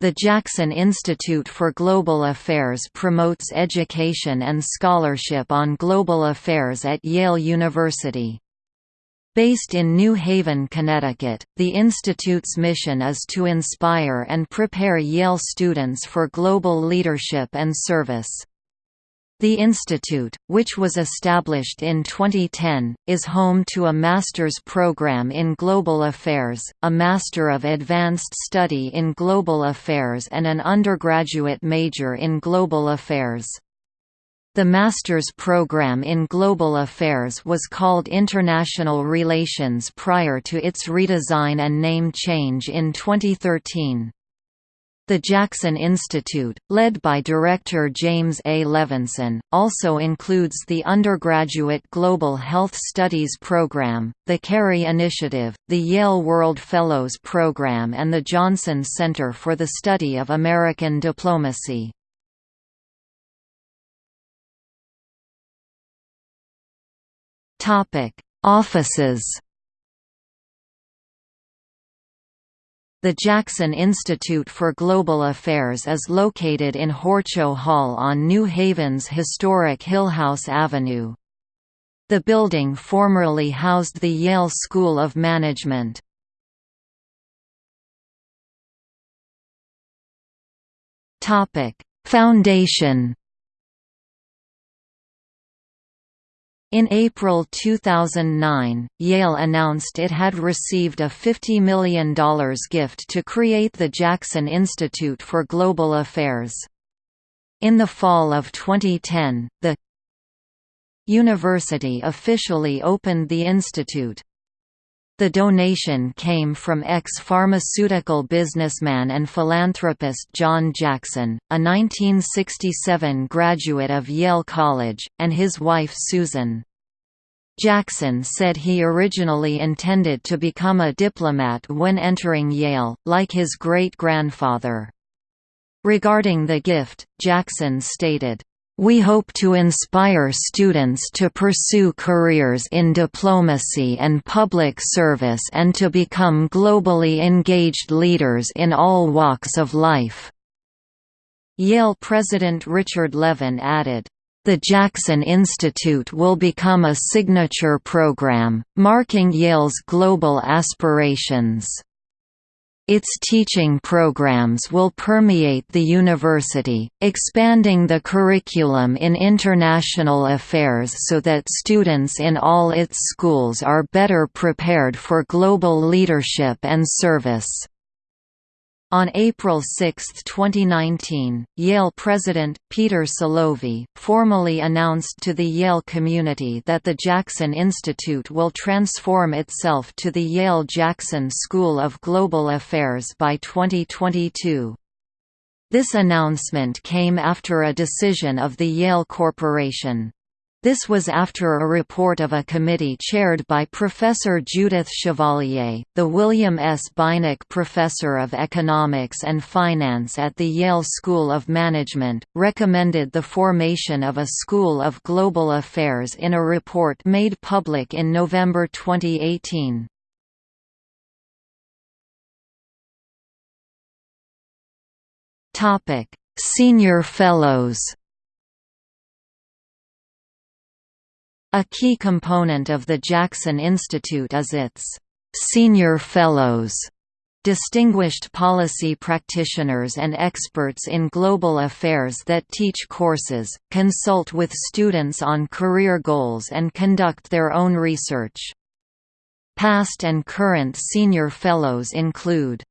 The Jackson Institute for Global Affairs promotes education and scholarship on global affairs at Yale University. Based in New Haven, Connecticut, the Institute's mission is to inspire and prepare Yale students for global leadership and service. The Institute, which was established in 2010, is home to a master's program in global affairs, a Master of Advanced Study in Global Affairs and an undergraduate major in global affairs. The master's program in global affairs was called International Relations prior to its redesign and name change in 2013. The Jackson Institute, led by director James A. Levinsohn, also includes the undergraduate Global Health Studies program, the Kerry Initiative, the Yale World Fellows Program and the Johnson Center for the Study of American Diplomacy. Offices The Jackson Institute for Global Affairs is located in Horchow Hall on New Haven's historic Hillhouse Avenue. The building formerly housed the Yale School of Management. Foundation In April 2009, Yale announced it had received a $50 million gift to create the Jackson Institute for Global Affairs. In the fall of 2010, the university officially opened the institute. The donation came from ex-pharmaceutical businessman and philanthropist John Jackson, a 1967 graduate of Yale College, and his wife Susan. Jackson said he originally intended to become a diplomat when entering Yale, like his great-grandfather. Regarding the gift, Jackson stated, we hope to inspire students to pursue careers in diplomacy and public service and to become globally engaged leaders in all walks of life." Yale President Richard Levin added, the Jackson Institute will become a signature program, marking Yale's global aspirations. Its teaching programs will permeate the university, expanding the curriculum in international affairs so that students in all its schools are better prepared for global leadership and service. On April 6, 2019, Yale president, Peter Salovey, formally announced to the Yale community that the Jackson Institute will transform itself to the Yale-Jackson School of Global Affairs by 2022. This announcement came after a decision of the Yale Corporation. This was after a report of a committee chaired by Professor Judith Chevalier, the William S. Beinecke Professor of Economics and Finance at the Yale School of Management, recommended the formation of a School of Global Affairs in a report made public in November 2018. Senior Fellows A key component of the Jackson Institute is its «senior fellows» distinguished policy practitioners and experts in global affairs that teach courses, consult with students on career goals and conduct their own research. Past and current senior fellows include